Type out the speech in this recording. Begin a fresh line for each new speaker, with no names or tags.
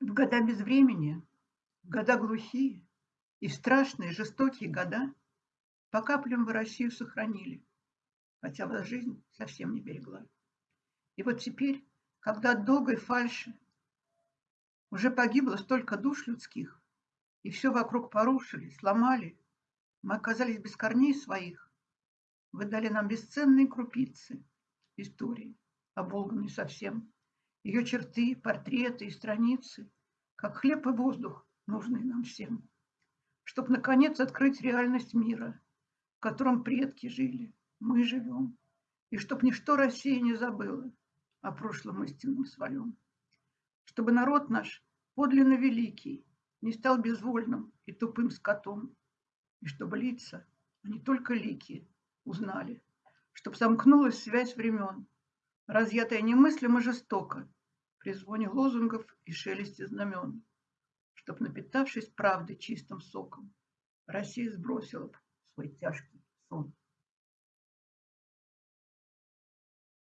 В года безвремени, в года глухие и страшные, жестокие года по каплям вы Россию сохранили, хотя вас жизнь совсем не берегла. И вот теперь, когда от долгой фальши уже погибло столько душ людских, и все вокруг порушили, сломали, мы оказались без корней своих. Вы дали нам бесценные крупицы истории, оболганной совсем. Ее черты, портреты и страницы, как хлеб и воздух, нужные нам всем. Чтоб, наконец, открыть реальность мира, в котором предки жили, мы живем. И чтоб ничто Россия не забыла о прошлом истинном своем. Чтобы народ наш, подлинно великий, не стал безвольным и тупым скотом. И чтобы лица, а не только лики, узнали, чтоб сомкнулась связь времен, разъятая немыслимо жестоко, при звоне лозунгов и шелесте знамен, чтоб, напитавшись правдой чистым соком, Россия сбросила свой тяжкий сон.